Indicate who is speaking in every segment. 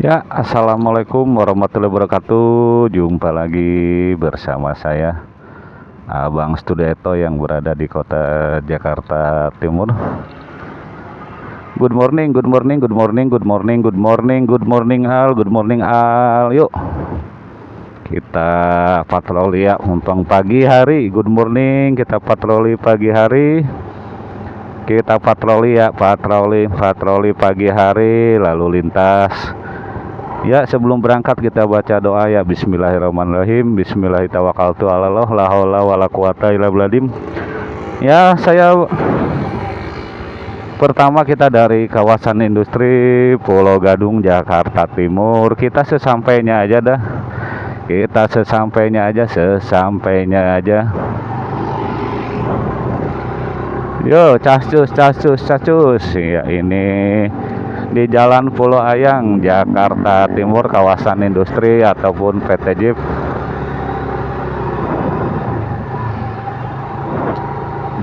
Speaker 1: Ya, assalamualaikum warahmatullahi wabarakatuh. Jumpa lagi bersama saya, Abang Studieto yang berada di kota Jakarta Timur. Good morning, good morning, good morning, good morning, good morning, good morning Al, good morning Al. Yuk, kita patroli ya untuk pagi hari. Good morning, kita patroli pagi hari. Kita patroli ya, patroli, patroli pagi hari, lalu lintas Ya sebelum berangkat kita baca doa ya. Bismillahirrahmanirrahim. Bismillahirrahmanirrahim. La wala quwata illa Ya saya Pertama kita dari kawasan industri Pulau Gadung Jakarta Timur. Kita sesampainya aja dah. Kita sesampainya aja Sesampainya aja. Yo casus casus casus Ya ini di Jalan Pulau Ayang, Jakarta Timur, kawasan industri ataupun PT Jeep.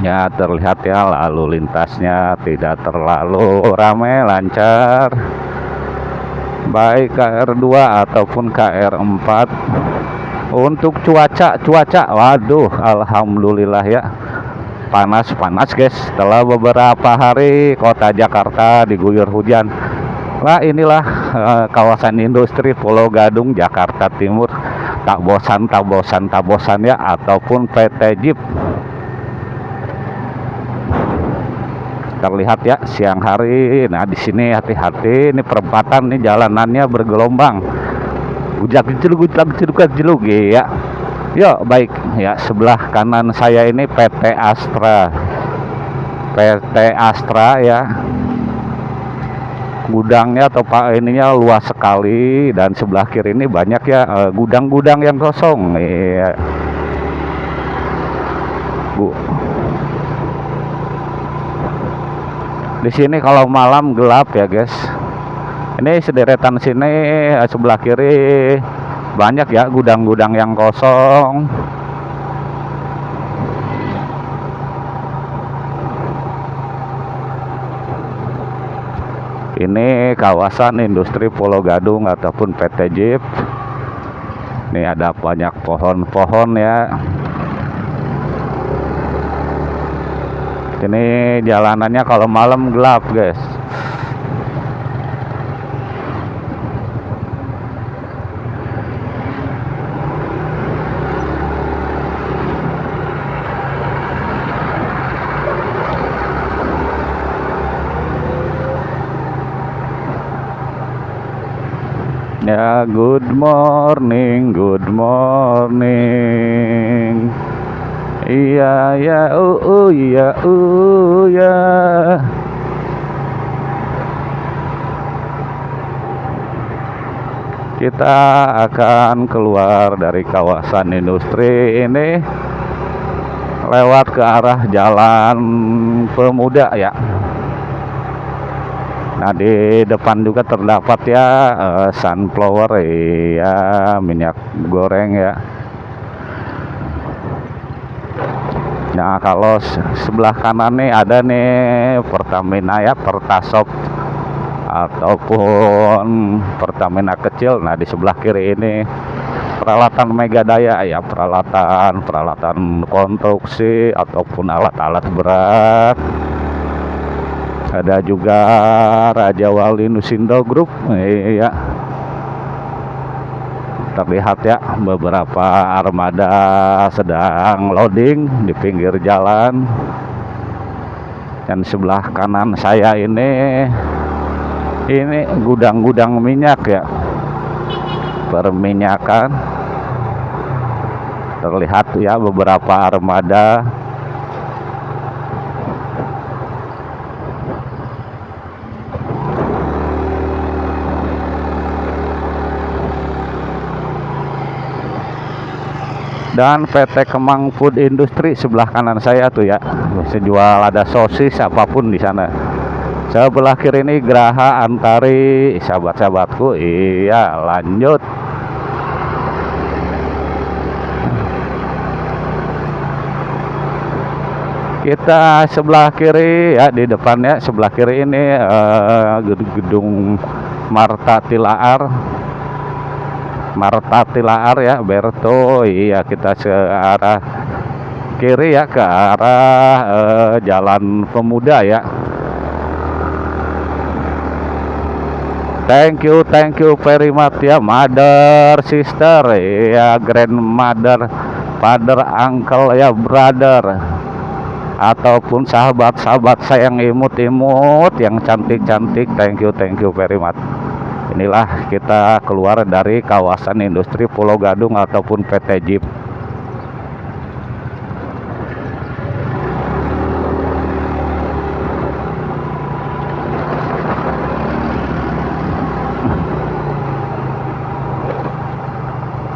Speaker 1: Ya terlihat ya lalu lintasnya tidak terlalu ramai, lancar. Baik KR2 ataupun KR4. Untuk cuaca, cuaca, waduh, alhamdulillah ya panas panas guys setelah beberapa hari kota Jakarta diguyur hujan Nah inilah uh, kawasan industri Pulau Gadung Jakarta Timur tak bosan tak bosan tak bosan ya ataupun PT Jeep terlihat ya siang hari nah di sini hati-hati ini perempatan nih jalanannya bergelombang ujak jeluk ujak jeluk jeluk ya Yuk baik. Ya sebelah kanan saya ini PT Astra. PT Astra ya. Gudangnya atau pak ininya luas sekali dan sebelah kiri ini banyak ya eh, gudang-gudang yang kosong. Ya Bu. Di sini kalau malam gelap ya guys. Ini sederetan sini eh, sebelah kiri banyak ya gudang-gudang yang kosong. Ini kawasan industri Pulau Gadung ataupun PT Jeep. Ini ada banyak pohon-pohon ya. Ini jalanannya kalau malam gelap guys Ya, good morning, good morning. Iya, ya, uh, uh, ya, uh, ya. Kita akan keluar dari kawasan industri ini lewat ke arah jalan pemuda ya. Nah di depan juga terdapat ya uh, sunflower ya minyak goreng ya. Nah kalau sebelah kanan nih ada nih Pertamina ya Pertasop ataupun Pertamina kecil. Nah di sebelah kiri ini peralatan Megadaya ya peralatan peralatan konstruksi ataupun alat-alat berat ada juga Raja Wali Nusindo Group. Ya terlihat ya beberapa armada sedang loading di pinggir jalan. Dan sebelah kanan saya ini ini gudang-gudang minyak ya. Perminyakan. Terlihat ya beberapa armada dan PT Kemang Food Industry sebelah kanan saya tuh ya. Bisa jual ada sosis apa pun di sana. Sebelah kiri ini Geraha Antari sahabat-sahabatku. Iya lanjut. Kita sebelah kiri ya di depannya sebelah kiri ini uh, gedung-gedung Marta Tilaar Marta Tilaar ya Berto iya kita ke arah kiri ya ke arah eh, Jalan Pemuda ya Thank you, thank you very much ya, mother, sister, ya, grandmother, father, uncle, ya, brother, ataupun sahabat-sahabat saya yang imut-imut, yang cantik-cantik. Thank you, thank you very much. Inilah kita keluar dari kawasan industri Pulau Gadung ataupun PT Jeep.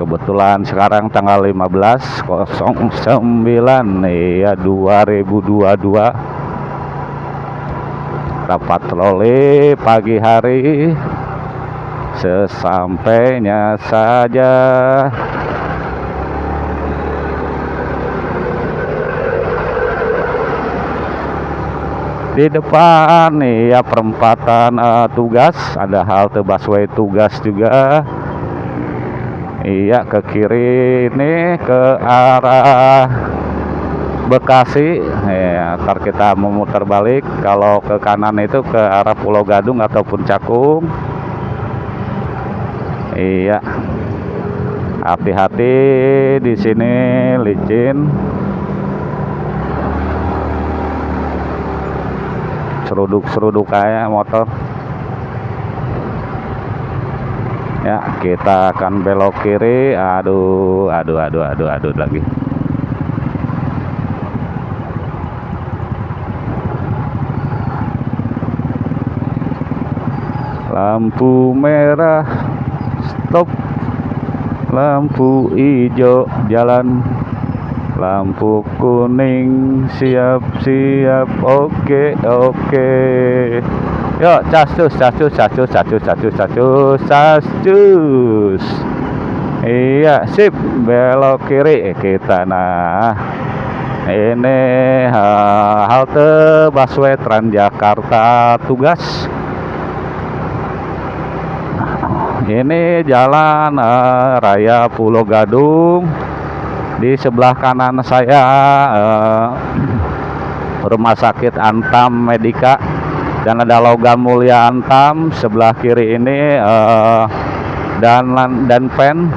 Speaker 1: kebetulan sekarang tanggal 15 09 ya 2022 dapat patroli pagi hari sesampainya saja. Di depan nih ya perempatan uh, tugas. Ada halte busway tugas juga. Iya ke kiri ini ke arah Bekasi. Ya ntar kita memutar balik. Kalau ke kanan itu ke arah Pulau Gadung ataupun Cakung iya. Hati-hati di sini licin. Seruduk-seruduk kayak motor. Ya kita akan belok kiri. Aduh aduh aduh aduh aduh lagi. Lampu merah stop lampu hijau jalan lampu kuning siap-siap oke oke Yuk, casus, casus, casus, casus, casus, casus, casus. Iya, sip. Belok kiri eh, kita. Nah, ini halte busway Transjakarta tugas. Ini jalan uh, raya Pulau Gadung. Di sebelah kanan saya uh, Rumah Sakit Antam Medika dan ada logam mulia antam sebelah kiri ini uh, dan dan pen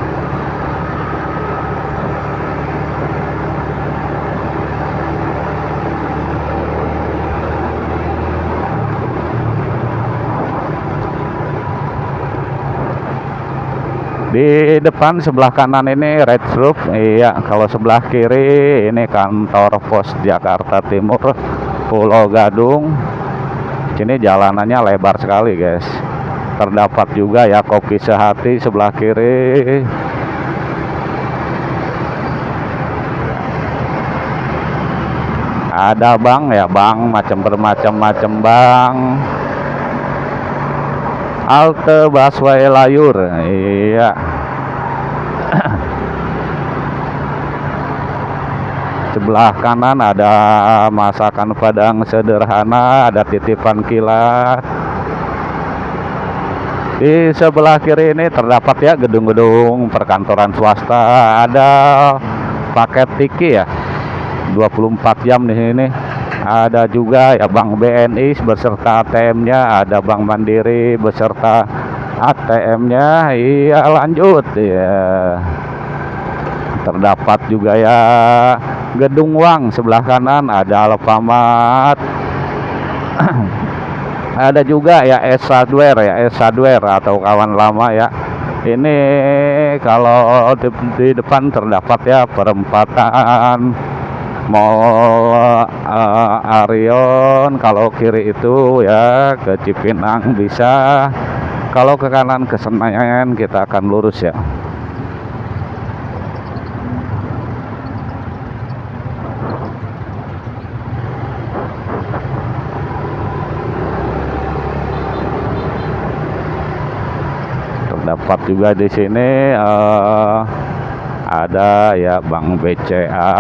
Speaker 1: di depan sebelah kanan ini red roof. Iya kalau sebelah kiri ini kantor pos Jakarta Timur Pulau Gadung. Sini jalanannya lebar sekali guys. Terdapat juga ya kopi sehati sebelah kiri. Ada bang ya bang. Macam bermacam-macam bang halte busway layur. Iya. Sebelah kanan ada masakan padang sederhana ada titipan kilat. Di sebelah kiri ini terdapat ya gedung-gedung perkantoran swasta. Ada paket tiki ya. 24 jam di sini ada juga ya Bank BNI beserta ATM-nya ada Bank Mandiri beserta ATM-nya iya lanjut. Ya terdapat juga ya Gedung Wang sebelah kanan ada Alfamart. Ada juga ya S Hardware ya S Hardware atau kawan lama ya. Ini kalau di, di depan terdapat ya perempatan Mall uh, Arion kalau kiri itu ya ke Cipinang bisa. Kalau ke kanan ke Senayan kita akan lurus ya. Dapat juga di sini uh, ada ya Bank BCA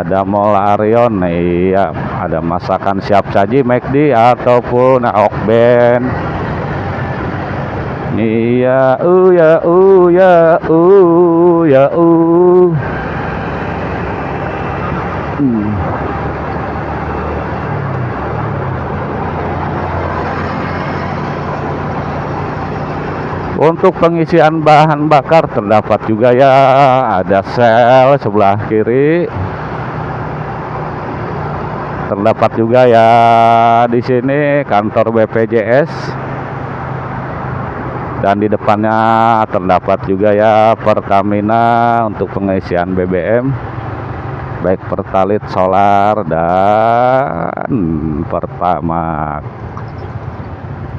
Speaker 1: ada Mall Arion iya ada masakan siap saji McD ataupun Okben iya uh ya uh ya uh ya uh hmm. Untuk pengisian bahan bakar terdapat juga ya ada sel sebelah kiri. Terdapat juga ya di sini kantor BPJS. Dan di depannya terdapat juga ya Pertamina untuk pengisian BBM baik Pertalite solar dan Pertamax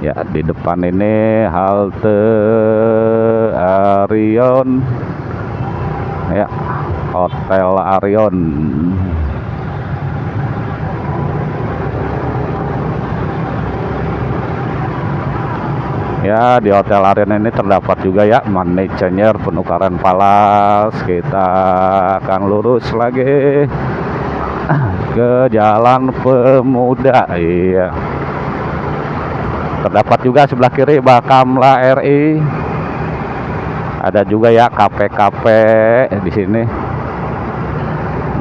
Speaker 1: ya di depan ini halte Arion. Ya Hotel Arion ya di Hotel Arion ini terdapat juga ya money changer penukaran falas. Kita akan lurus lagi ke jalan pemuda. Iya. Terdapat juga sebelah kiri Bakamla RI ada juga ya kafe-kafe di sini.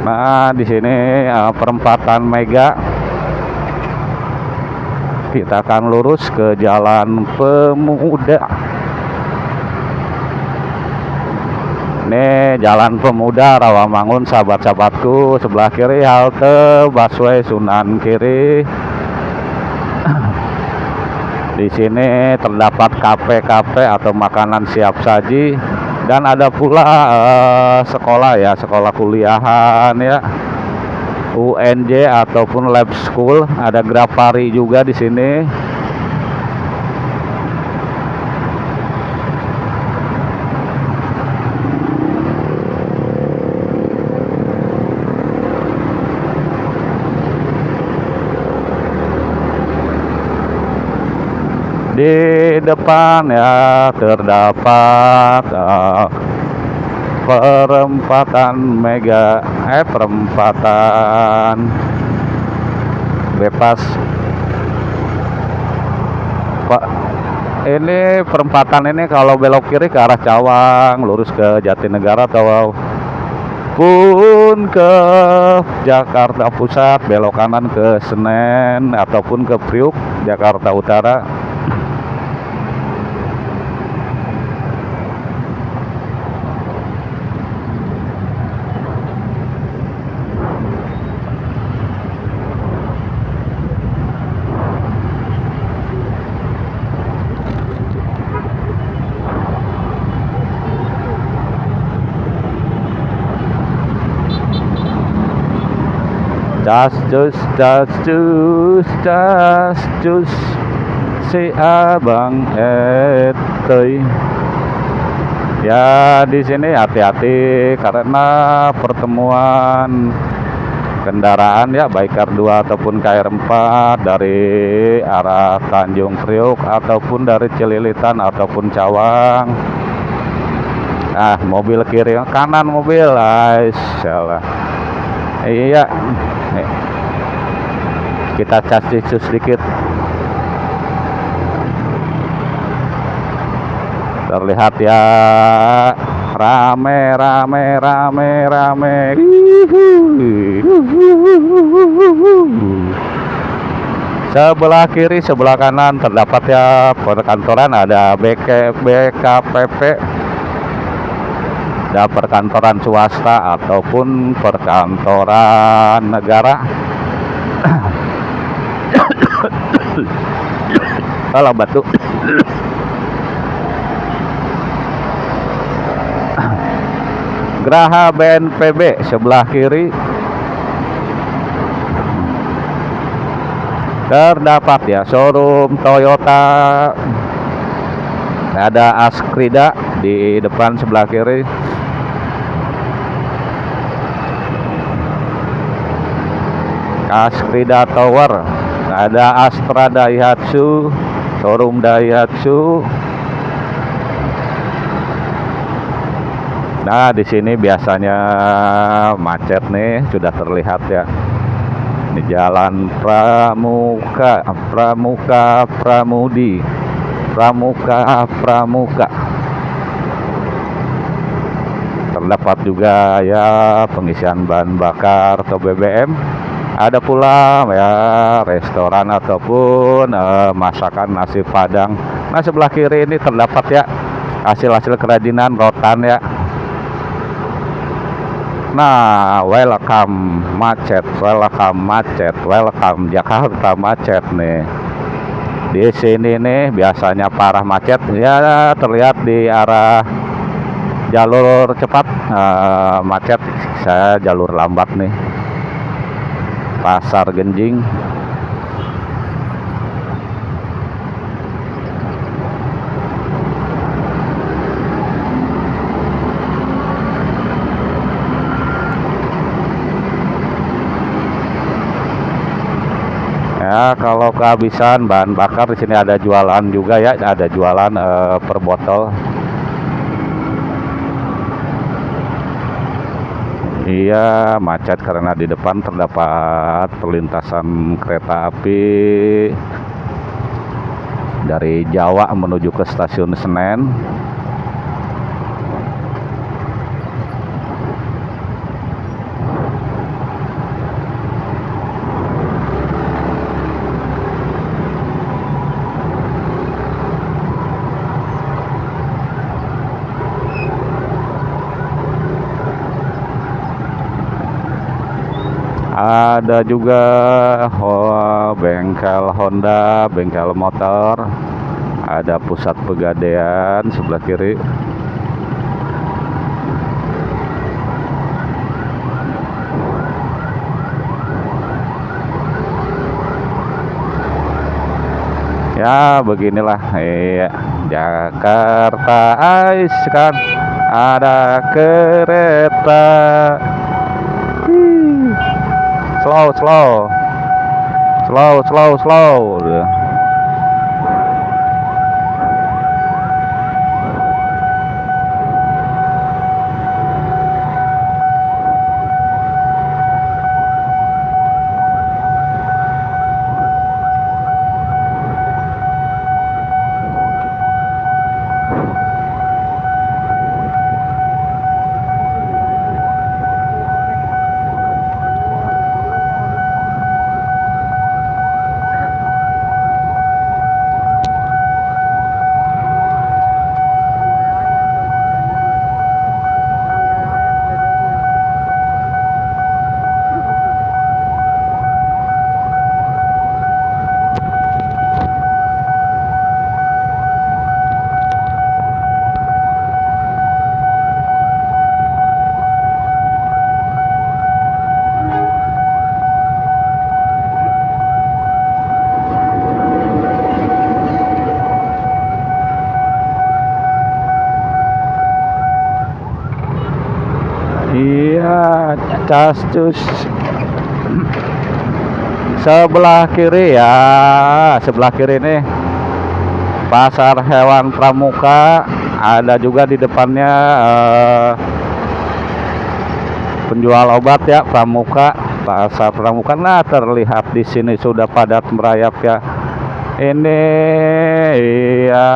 Speaker 1: Nah di sini uh, perempatan Mega kita akan lurus ke jalan pemuda. Ini jalan pemuda Rawamangun sahabat-sahabatku. Sebelah kiri halte busway Sunan kiri. Di sini terdapat kafe-kafe atau makanan siap saji. Dan ada pula uh, sekolah ya, sekolah kuliahan ya. UNJ ataupun lab school, ada Grafari juga di sini. di depan ya terdapat uh, perempatan mega eh perempatan. Bebas. Pak ini perempatan ini kalau belok kiri ke arah Cawang lurus ke Jatinegara atau pun ke Jakarta Pusat belok kanan ke Senen ataupun ke Priuk Jakarta Utara Das dus das dus das dus. Si abang etui ya di sini hati-hati karena pertemuan kendaraan ya baik R2 ataupun KR4 dari arah Tanjung Priok ataupun dari Cililitan ataupun Cawang. Ah mobil kiri kanan mobil ah, salah iya. Kita kasih sedikit. Terlihat ya. Rame rame rame rame. Sebelah kiri sebelah kanan terdapat ya perkantoran ada BK, BKPP ada perkantoran swasta ataupun perkantoran negara. Kalau batu. Geraha BNPB sebelah kiri. Terdapat ya showroom Toyota. Ada Askrida di depan sebelah kiri Askrida Tower ada Astra Daihatsu showroom Daihatsu Nah, di sini biasanya macet nih, sudah terlihat ya. Di Jalan Pramuka, Pramuka, Pramudi, Pramuka, Pramuka. Terdapat juga ya pengisian bahan bakar atau BBM. Ada pula ya restoran ataupun eh, masakan nasi padang. Nah, sebelah kiri ini terdapat ya hasil-hasil kerajinan rotan ya. Nah, welcome macet, welcome macet, welcome Jakarta macet nih. Di sini nih biasanya parah macet ya terlihat di arah jalur cepat eh, macet. Saya jalur lambat nih. Pasar Genjing. Ya, kalau kehabisan bahan bakar di sini ada jualan juga ya, ada jualan eh, per botol. Iya, macet karena di depan terdapat perlintasan kereta api dari Jawa menuju ke stasiun Senen. Ada juga oh, bengkel Honda, bengkel motor. Ada pusat pegadaian sebelah kiri. Ya, beginilah iya. Jakarta Ais kan ada kereta. Slow, slow. Slow, slow, slow. Castus. Sebelah kiri ya, sebelah kiri nih pasar hewan pramuka. Ada juga di depannya eh, penjual obat ya pramuka, pasar pramuka. Nah, terlihat di sini sudah padat merayap ya. Ini iya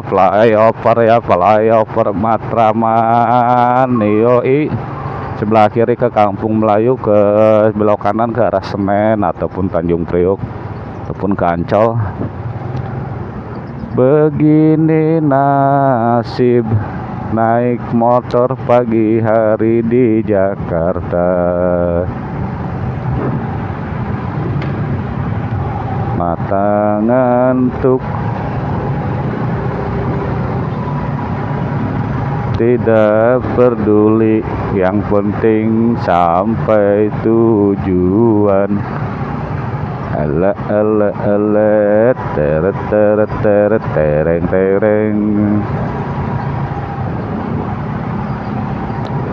Speaker 1: flyover ya, flyover Matraman. Yoi. Sebelah kiri ke Kampung Melayu, ke belok kanan ke arah Senen ataupun Tanjung Priok ataupun ke Ancol. Begini nasib naik motor pagi hari di Jakarta. Mata ngantuk Tidak peduli Yang penting sampai tujuan. Ala ala ala Teret teret teret tereng tereng.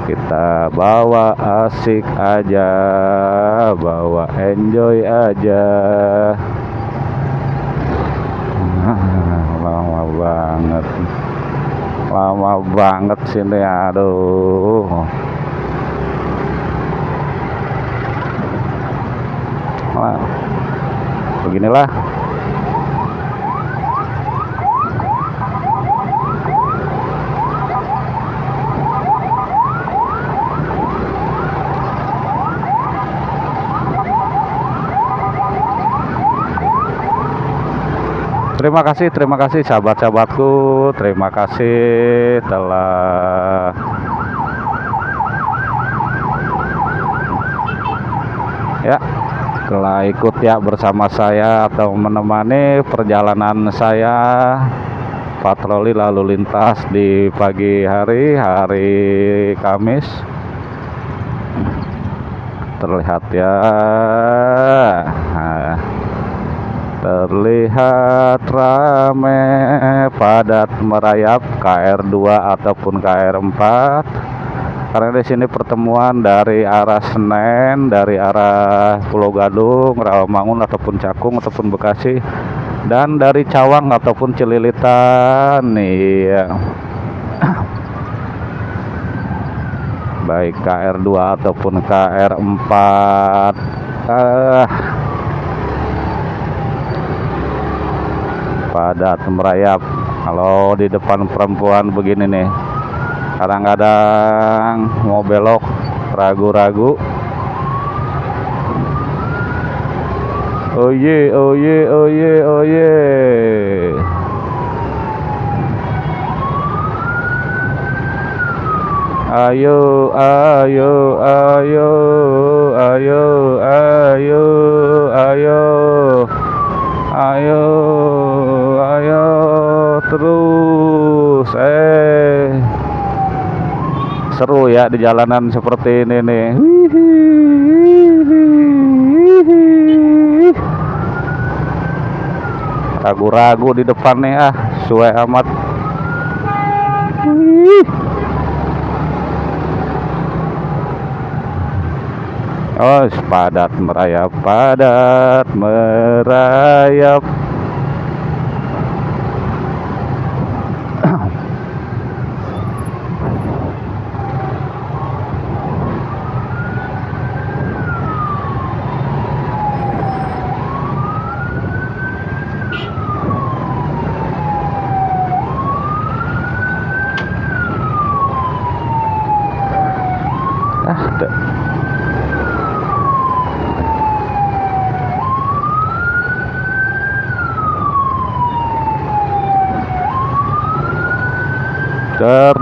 Speaker 1: Kita bawa asik aja bawa enjoy aja. Lama banget lama banget sini aduh. Nah, beginilah Terima kasih, terima kasih sahabat-sahabatku. Terima kasih telah ya telah ikut ya bersama saya atau menemani perjalanan saya patroli lalu lintas di pagi hari hari Kamis. Terlihat ya. Nah, terlihat rame padat merayap KR2 ataupun KR4 karena di sini pertemuan dari arah Senen dari arah Pulau Gadung Rawamangun ataupun Cakung ataupun Bekasi dan dari Cawang ataupun Cililitan iya. Baik KR2 ataupun KR4 ah padat merayap kalau di depan perempuan begini nih kadang-kadang mau belok ragu-ragu. Oh ye oh ye oh ye oh ye ayo ayo ayo ayo ayo ayo ayo terus eh. Seru ya di jalanan seperti ini nih. Ragu-ragu di depan nih ah. Suwe amat. Oh, padat merayap, padat merayap. Ahem.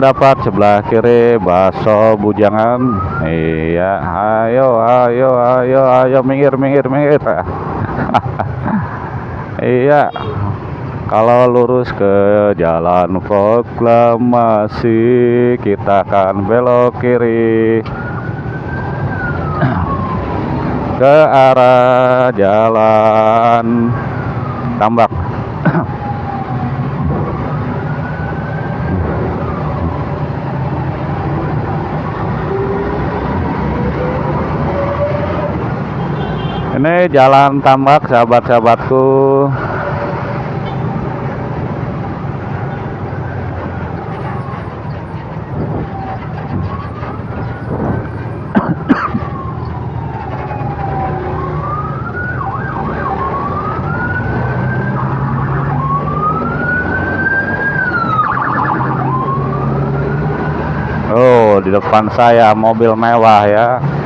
Speaker 1: terdapat sebelah kiri bakso bujangan. Iya ayo ayo ayo ayo minggir minggir minggir. Iya kalau lurus ke jalan proklamasi kita akan belok kiri. Ke arah jalan. Tambak Ini jalan tambak sahabat-sahabatku. Oh, di depan saya mobil mewah ya.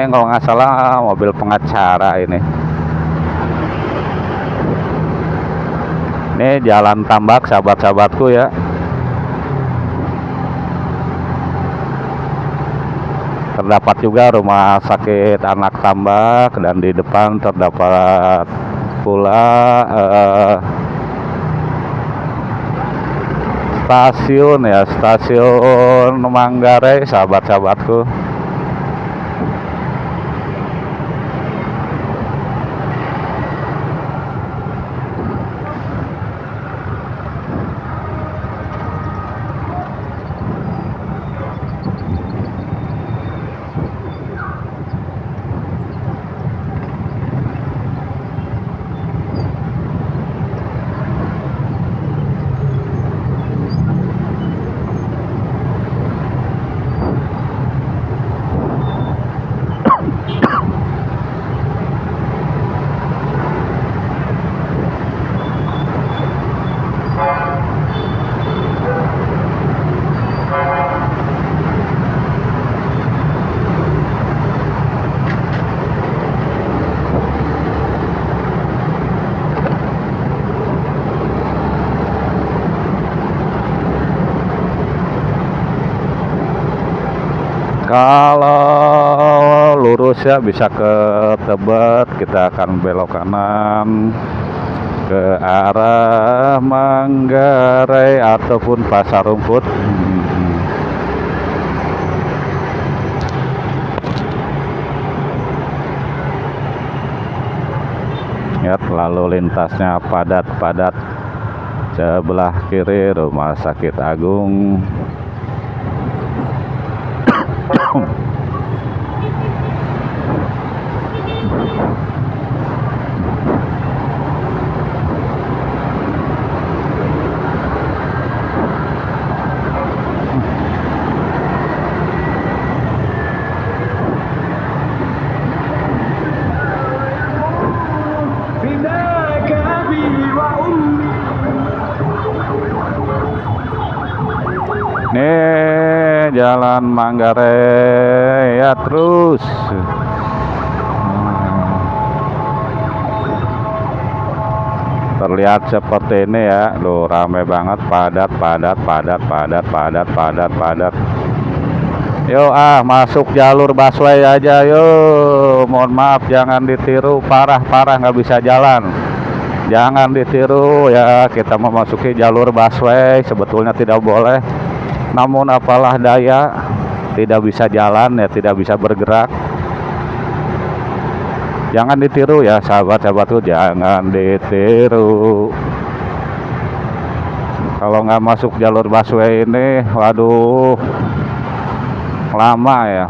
Speaker 1: Ini kalau nggak salah mobil pengacara ini. Ini jalan tambak sahabat-sahabatku ya. Terdapat juga rumah sakit anak tambak dan di depan terdapat pula eh, stasiun ya stasiun Manggarai sahabat-sahabatku. Ya bisa ke Tebet kita akan belok kanan. Ke arah Manggarai ataupun Pasar Rumput. Ya lalu lintasnya padat-padat. Sebelah kiri Rumah Sakit Agung Jalan Manggarai ya terus. Terlihat seperti ini ya, loh rame banget, padat, padat, padat, padat, padat, padat, padat. Yo ah masuk jalur busway aja yo. Mohon maaf jangan ditiru parah parah nggak bisa jalan. Jangan ditiru ya kita memasuki jalur busway sebetulnya tidak boleh namun apalah daya tidak bisa jalan ya tidak bisa bergerak jangan ditiru ya sahabat-sahabatku jangan ditiru. Kalau nggak masuk jalur busway ini waduh lama ya.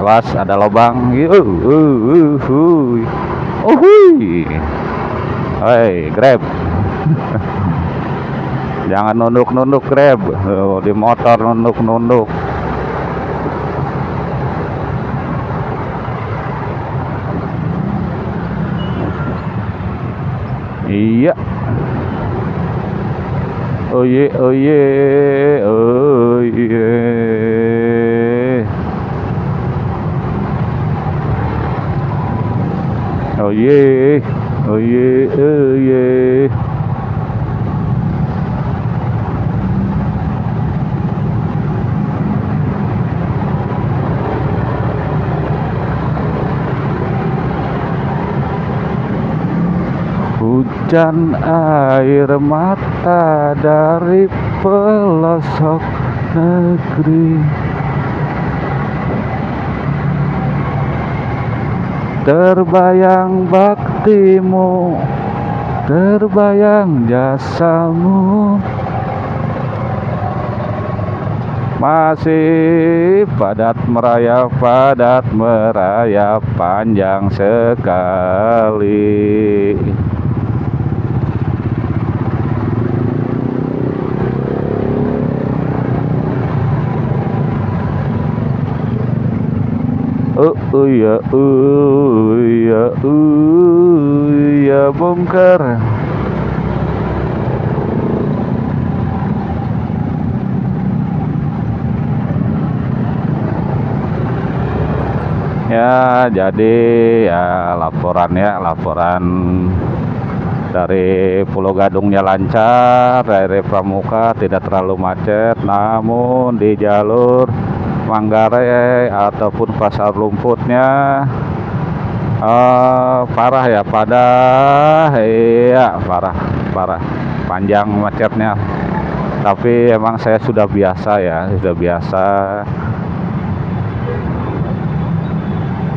Speaker 1: Awas ada lubang. Uh, uh, uh, uh. Hei, grab. Jangan nunduk-nunduk grab. Oh, di motor nunduk-nunduk iya oh ye oh ye oh ye oh ye oh ye oh ye hujan air mata dari pelosok negeri. Terbayang baktimu terbayang jasamu. Masih padat merayap padat merayap panjang sekali ya ya ya bongkar. Ya jadi ya laporan ya laporan dari Pulau Gadungnya lancar dari Pramuka tidak terlalu macet namun di jalur Manggarai ataupun pasar rumputnya uh, parah ya pada iya parah parah. Panjang macetnya. Tapi emang saya sudah biasa ya sudah biasa.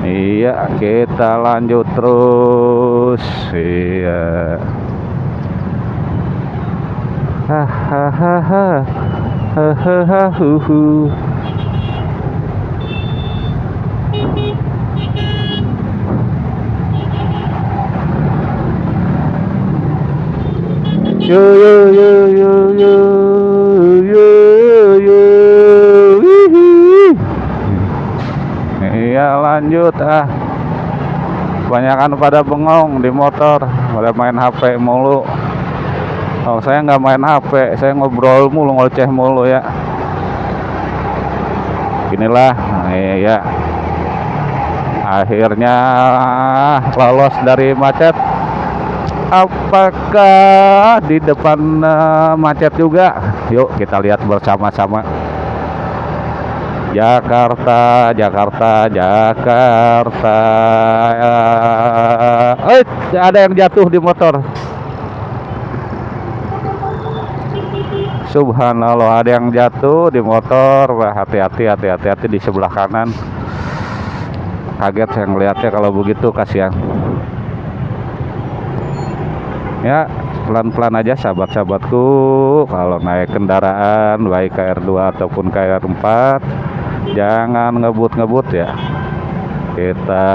Speaker 1: Iya kita lanjut terus. Iya. Hahaha hahaha yo yo yo yo yo yo yo iya lanjut ah. Kebanyakan pada bengong di motor pada main HP mulu. Oh saya nggak main HP saya ngobrol mulu ngoceh mulu ya. Inilah ya akhirnya lolos dari macet apakah di depan uh, macet juga? Yuk kita lihat bersama-sama. Jakarta Jakarta Jakarta. Eh ada yang jatuh di motor. Subhanallah ada yang jatuh di motor. Hati-hati hati-hati hati di sebelah kanan. Kaget saya ngeliatnya kalau begitu kasihan ya pelan-pelan aja sahabat-sahabatku. Kalau naik kendaraan baik KR2 ataupun KR4 jangan ngebut-ngebut ya. Kita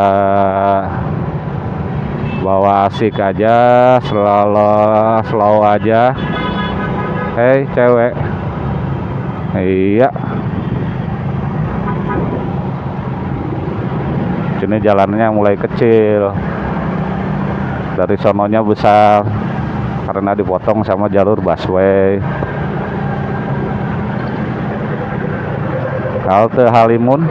Speaker 1: bawa asik aja selalu slow aja. Hei cewek. Iya. Sini jalannya mulai kecil dari sononya besar karena dipotong sama jalur busway. Halte Halimun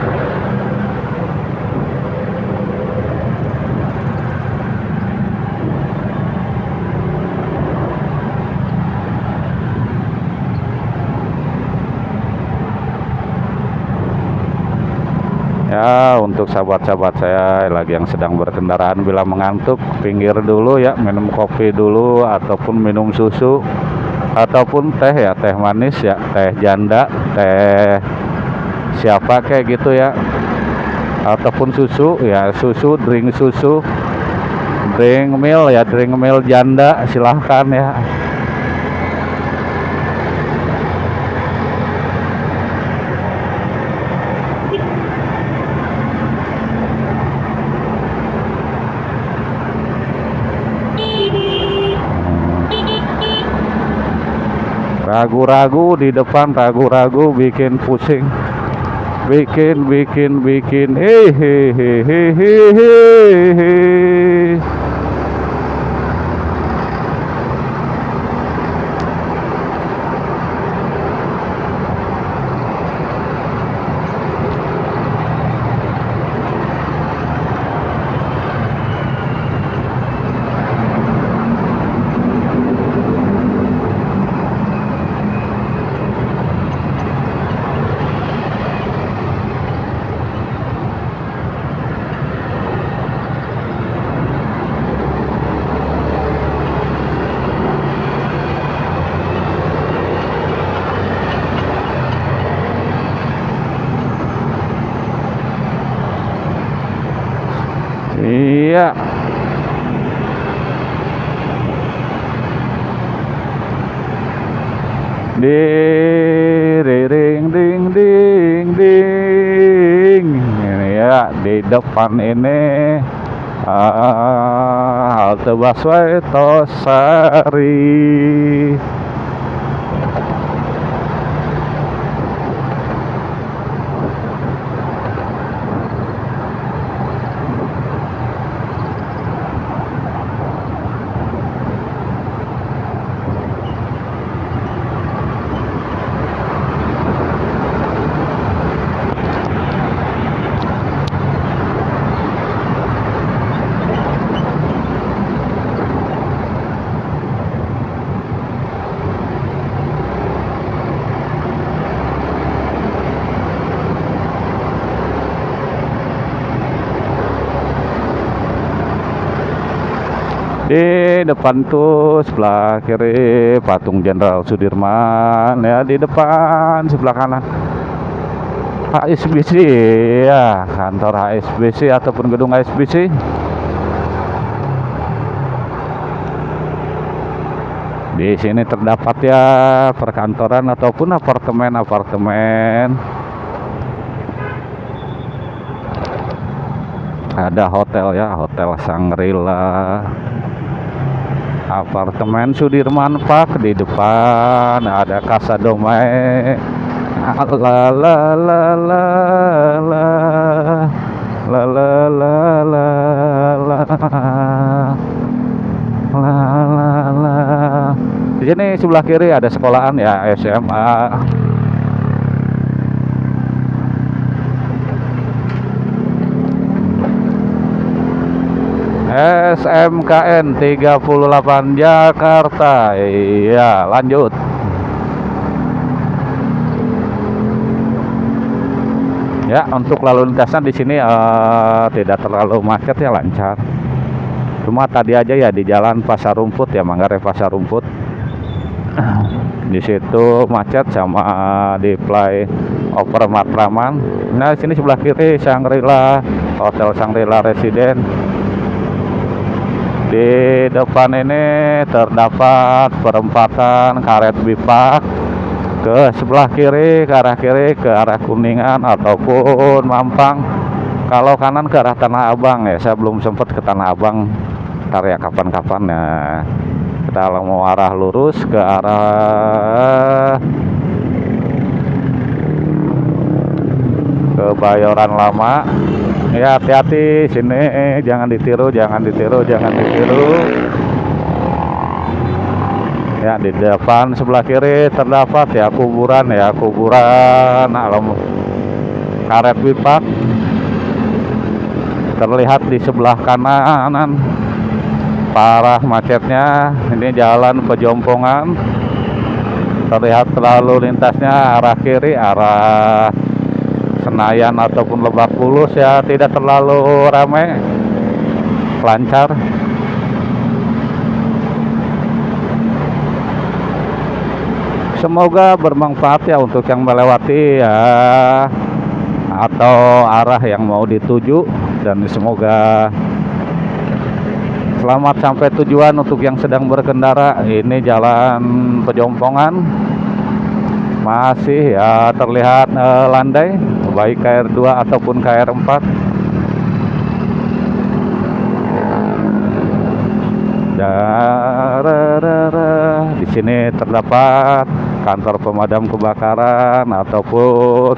Speaker 1: ya untuk sahabat-sahabat saya lagi yang sedang berkendaraan. Bila mengantuk pinggir dulu ya minum kopi dulu ataupun minum susu ataupun teh ya teh manis ya teh janda teh siapa kayak gitu ya. Ataupun susu ya susu drink susu drink mil ya drink mil janda silahkan ya ragu-ragu di depan ragu-ragu bikin pusing. Bikin bikin bikin. Hehehe Iya. Di ring ding ding ding. Ini ya di depan ini ah, halte busway Tosari. di depan tuh sebelah kiri patung Jenderal Sudirman ya di depan sebelah kanan. HSBC ya kantor HSBC ataupun gedung HSBC di sini terdapat ya perkantoran ataupun apartemen-apartemen. Ada hotel ya hotel Sangrila apartemen Sudirman Park di depan. Ada Casa Domai. La la la la la la. La la la la la. La la la. Di sini sebelah kiri ada sekolahan ya SMA SMKN 38 Jakarta. Iya lanjut. Ya untuk lalu lintasnya di sini uh, tidak terlalu macet ya lancar. Cuma tadi aja ya di jalan pasar rumput ya Manggarai pasar rumput. Di situ macet sama di play over Matraman. Nah sini sebelah kiri Sangrila Hotel Sangrila Residen di depan ini terdapat perempatan karet bipak ke sebelah kiri ke arah kiri ke arah Kuningan ataupun Mampang. Kalau kanan ke arah Tanah Abang ya saya belum sempat ke Tanah Abang ntar ya kapan-kapan. Ya kita mau arah lurus ke arah Kebayoran Lama ya hati-hati sini jangan ditiru jangan ditiru jangan ditiru. Ya di depan sebelah kiri terdapat ya kuburan ya kuburan. Alam karet wipak terlihat di sebelah kanan. Parah macetnya. Ini jalan pejompongan. Terlihat terlalu lintasnya arah kiri arah Senayan ataupun Lebak Bulus ya tidak terlalu ramai lancar. Semoga bermanfaat ya untuk yang melewati ya. Atau arah yang mau dituju dan semoga selamat sampai tujuan untuk yang sedang berkendara. Ini jalan pejompongan masih ya terlihat eh, landai baik KR2 ataupun KR4 di sini terdapat kantor pemadam kebakaran ataupun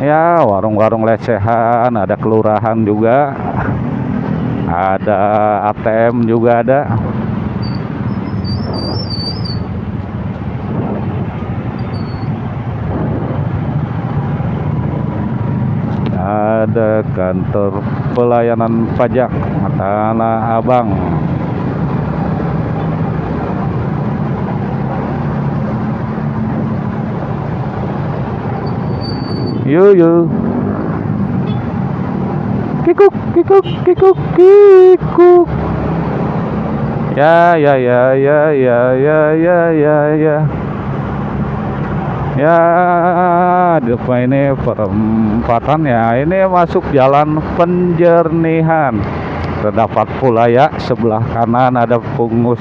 Speaker 1: ya warung-warung lesehan ada kelurahan juga ada ATM juga ada ada kantor pelayanan pajak Tanah Abang Yo yo. Kikuk kikuk kikuk kikuk. Ya ya ya ya ya ya ya ya ya. Ya, depan ini perempatan ya. Ini masuk jalan penjernihan. Terdapat pula ya sebelah kanan ada pungus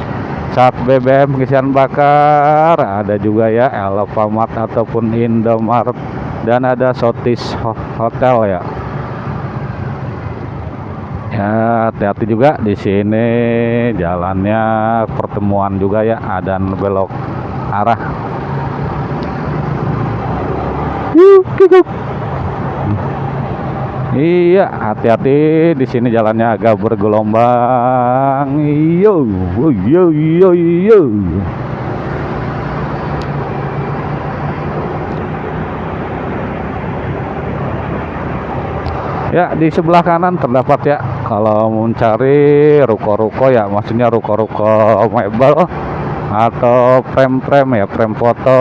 Speaker 1: saat BBM pengisian bakar, ada juga ya Alfamart ataupun Indomaret dan ada Sotis Hotel ya. Ya, hati-hati juga di sini jalannya pertemuan juga ya, ada belok arah. Iya, hati-hati di sini jalannya agak bergelombang. Yo, yo, yo, yo. Ya, di sebelah kanan terdapat ya kalau mencari ruko-ruko ya, maksudnya ruko-ruko mebel atau frame-frame ya, frame foto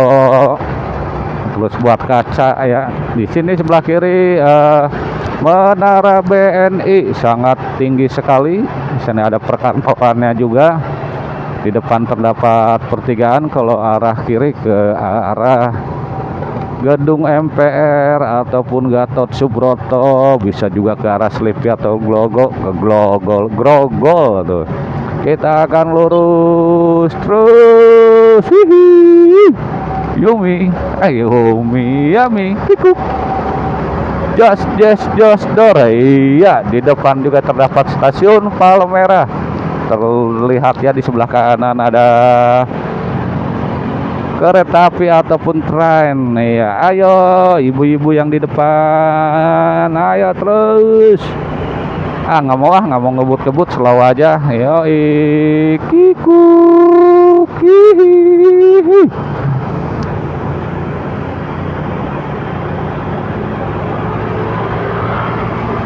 Speaker 1: terus buat kaca ya. Di sini sebelah kiri uh, menara BNI sangat tinggi sekali. Di sini ada perkantorannya juga. Di depan terdapat pertigaan kalau arah kiri ke arah gedung MPR ataupun Gatot Subroto bisa juga ke arah Sleepy atau Glogo ke Glogol Grogol tuh kita akan lurus terus Hihi. Yumi. Ayo Yumi Yami. Kikuk Jos Jos Jos Dore iya di depan juga terdapat stasiun Palmerah terlihat ya di sebelah kanan ada kereta api ataupun tren. Ya ayo ibu-ibu yang di depan. Ayo terus. Ah nggak mau ah nggak mau ngebut-ngebut slow aja. Yo kiku kihi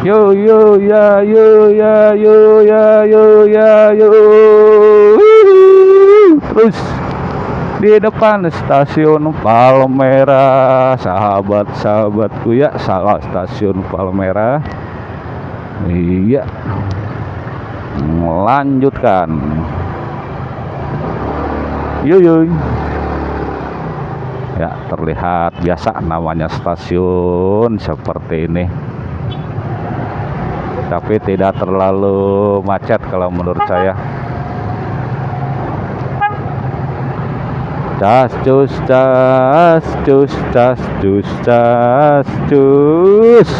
Speaker 1: Yo yo ya yo ya yo ya yo ya yo. Terus di depan stasiun Palmera sahabat-sahabatku ya salah stasiun Palmera. Iya. Melanjutkan yuyuy ya terlihat biasa namanya stasiun seperti ini tapi tidak terlalu macet kalau menurut saya. Cas cus cas cus cas cus cus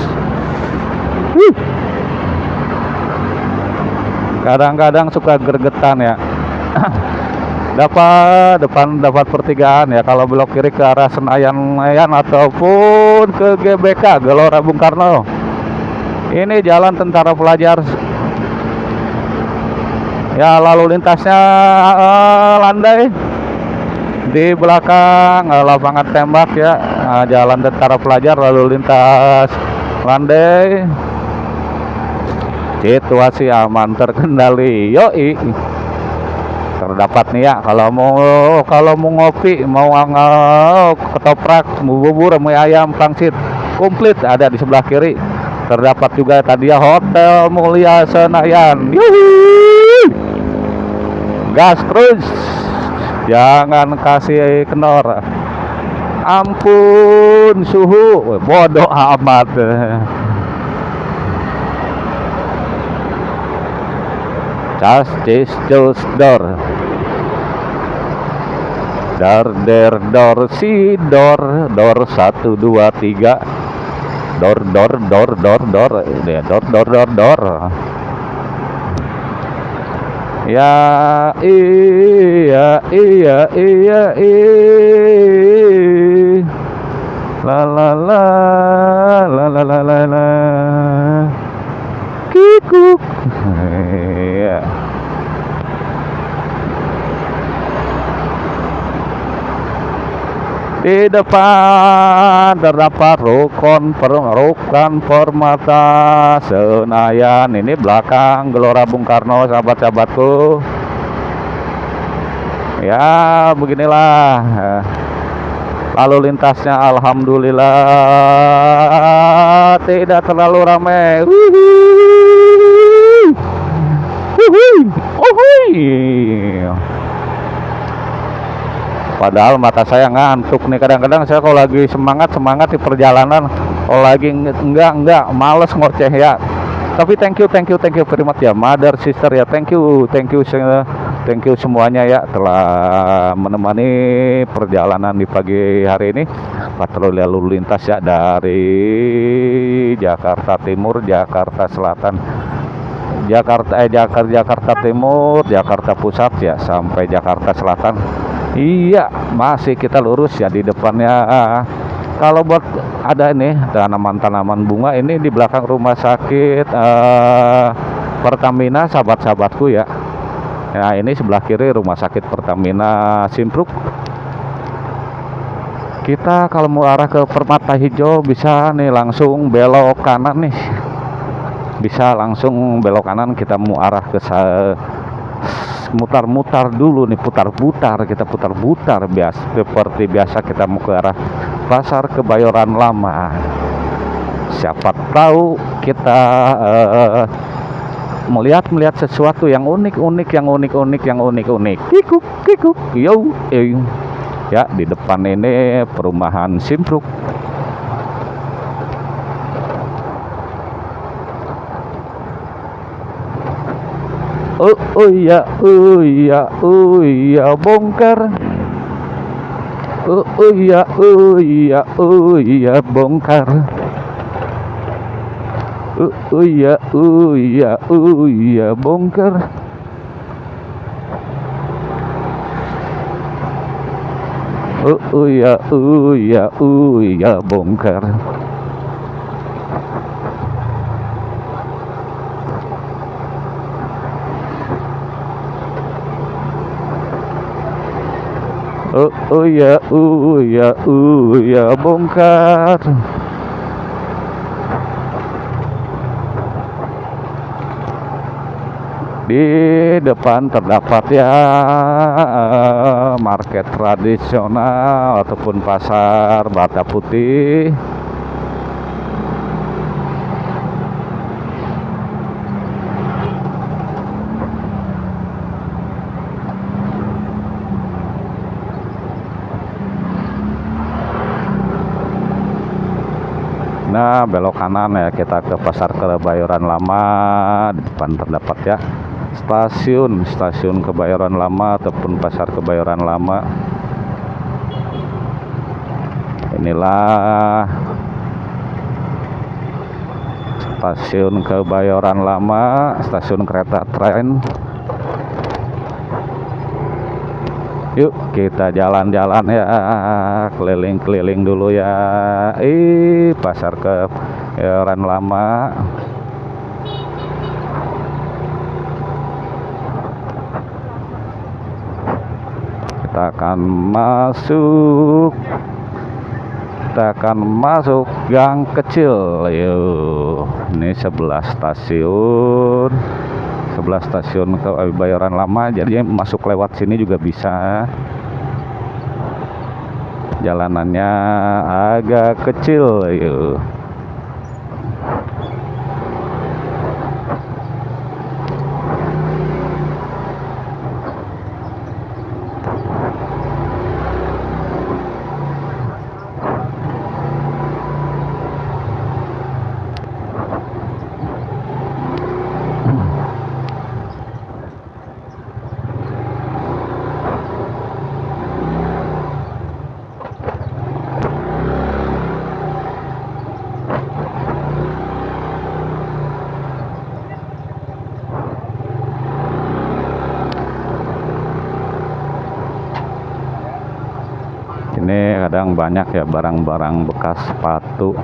Speaker 1: kadang-kadang suka gergetan ya. Dapat depan dapat pertigaan ya. Kalau belok kiri ke arah Senayan Senayan ataupun ke GBK Gelora Bung Karno ini jalan tentara pelajar. Ya lalu lintasnya uh, landai. Di belakang uh, lapangan tembak ya. Uh, jalan tentara pelajar lalu lintas landai. Situasi aman terkendali yoi. Terdapat nih ya kalau mau kalau mau ngopi mau uh, ketoprak bubur mau ayam pangsit komplit ada di sebelah kiri terdapat juga tadi ya Hotel Mulia Senayan. Yuhi. gas terus jangan kasih kenor. Ampun suhu. Bodoh amat. Cas cis cus dor. Dar der dor si dor. Dor satu dua tiga dor dor dor dor dor. Ya dor dor dor dor. Ya iya iya iya iya. La la la la la la la la. Kikuk. Ya di depan terdapat rukun per, permata Senayan. Ini belakang Gelora Bung Karno sahabat-sahabatku. Ya beginilah. Lalu lintasnya Alhamdulillah. Tidak terlalu ramai padahal mata saya ngantuk nih. Kadang-kadang saya kalau lagi semangat semangat di perjalanan. Kalau lagi enggak enggak males ngoceh ya. Tapi thank you thank you thank you much ya. Mother sister ya. Thank you thank you thank you semuanya ya telah menemani perjalanan di pagi hari ini. Patroli lalu lintas ya dari Jakarta Timur Jakarta Selatan. Jakarta eh Jakarta Jakarta Timur Jakarta Pusat ya sampai Jakarta Selatan Iya masih kita lurus ya di depannya. Kalau buat ada ini tanaman-tanaman bunga ini di belakang rumah sakit uh, Pertamina sahabat-sahabatku ya. Nah ini sebelah kiri rumah sakit Pertamina Simpruk. Kita kalau mau arah ke Permata Hijau bisa nih langsung belok kanan nih. Bisa langsung belok kanan kita mau arah ke mutar-mutar dulu nih putar-putar kita putar-putar biasa seperti biasa kita mau ke arah pasar kebayoran lama. Siapa tahu kita uh, melihat melihat sesuatu yang unik unik yang unik unik yang unik unik. Kikuk kikuk. Yo eh. ya di depan ini perumahan Simpruk oh, oh iya oh iya oh iya bongkar oh, oh iya oh iya oh iya bongkar oh, oh iya oh iya oh iya bongkar oh, oh iya oh iya oh iya bongkar Oh, oh ya, oh ya, oh ya, bongkar. Di depan terdapat ya market tradisional ataupun pasar bata putih. Belok kanan ya kita ke Pasar Kebayoran Lama. Di depan terdapat ya stasiun, stasiun Kebayoran Lama ataupun Pasar Kebayoran Lama. Inilah stasiun Kebayoran Lama, stasiun kereta tren Yuk kita jalan-jalan ya keliling-keliling dulu ya. Ih pasar ke Kebayoran lama. Kita akan masuk. Kita akan masuk gang kecil. Yuk. Ini sebelah stasiun sebelah stasiun Kebayoran Lama jadi masuk lewat sini juga bisa. Jalanannya agak kecil yuk ini kadang banyak ya barang-barang bekas sepatu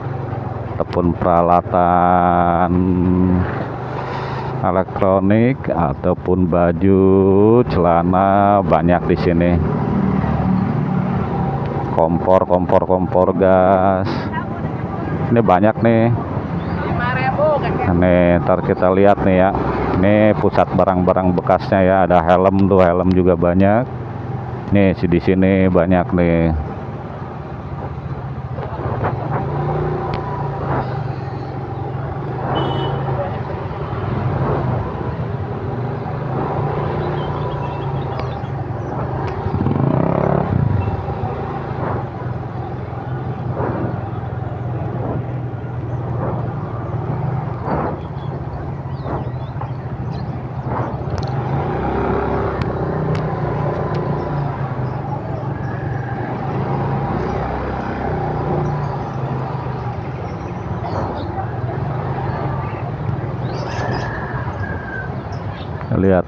Speaker 1: ataupun peralatan elektronik ataupun baju celana banyak di sini. Kompor kompor kompor gas. Ini banyak nih. Ini ntar kita lihat nih ya. Ini pusat barang-barang bekasnya ya. Ada helm tuh helm juga banyak. Nih, di sini banyak nih.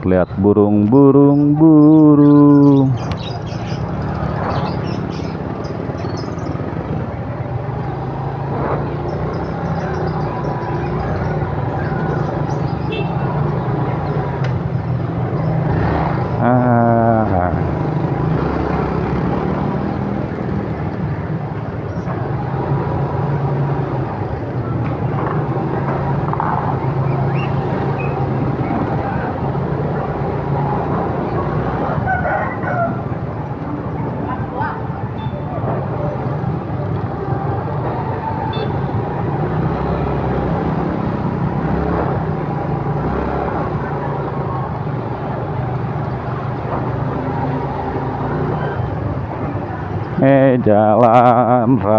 Speaker 1: Lihat-lihat burung-burung burung. eh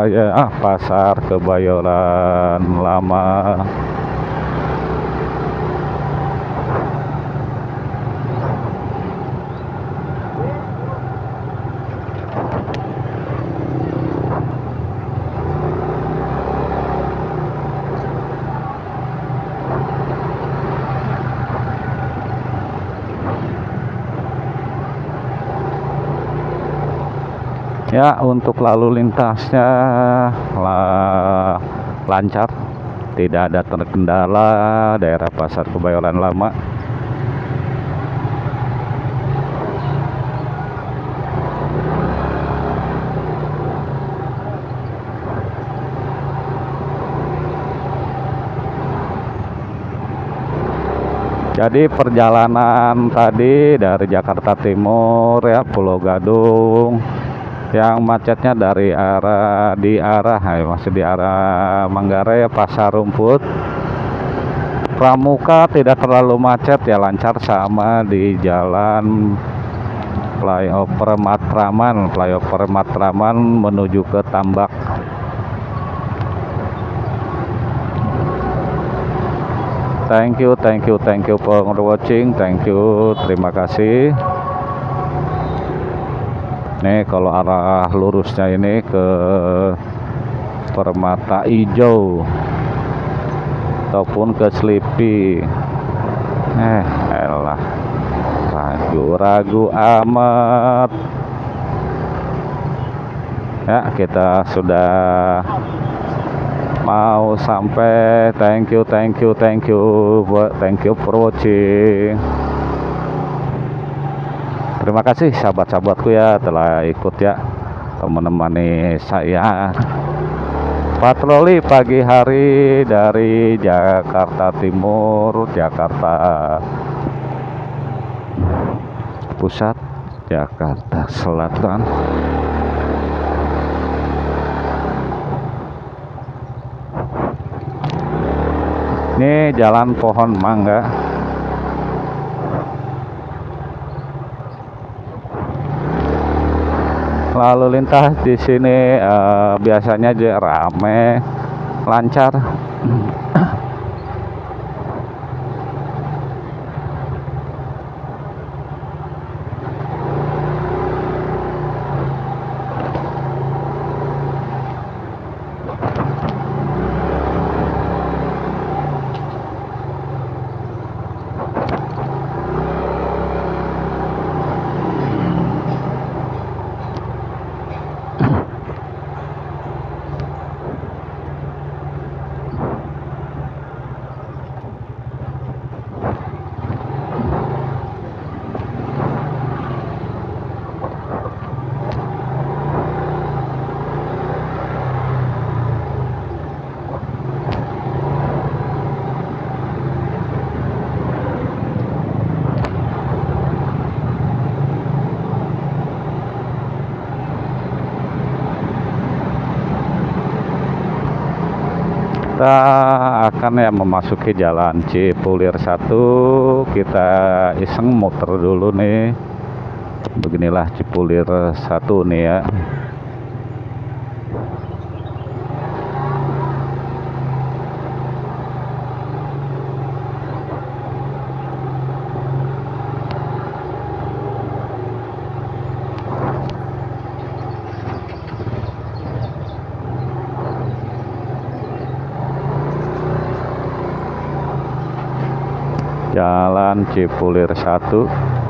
Speaker 1: raya ah, pasar kebayoran lama ya untuk lalu lintasnya lah, lancar. Tidak ada terkendala daerah pasar kebayoran lama. Jadi perjalanan tadi dari Jakarta Timur ya Pulau Gadung yang macetnya dari arah di arah ya, masih di arah Manggarai Pasar Rumput. Pramuka tidak terlalu macet ya lancar sama di jalan flyover Matraman. Flyover Matraman menuju ke Tambak. Thank you thank you thank you for watching. Thank you terima kasih nih kalau arah lurusnya ini ke Permata Hijau ataupun ke Sleepy eh elah ragu-ragu amat. Ya kita sudah mau sampai. Thank you thank you thank you thank you for watching terima kasih sahabat-sahabatku ya telah ikut ya menemani saya. Patroli pagi hari dari Jakarta Timur Jakarta Pusat Jakarta Selatan. Ini jalan pohon mangga lalu lintas di sini uh, biasanya rame lancar kita akan ya memasuki jalan Cipulir 1 kita iseng muter dulu nih. Beginilah Cipulir 1 nih ya Jalan Cipulir 1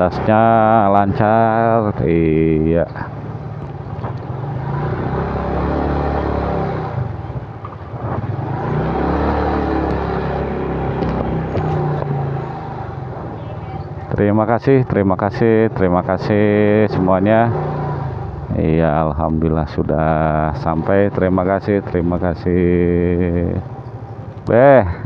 Speaker 1: lalu lintasnya lancar iya. Terima kasih terima kasih terima kasih semuanya. Iya Alhamdulillah sudah sampai. Terima kasih terima kasih. Beh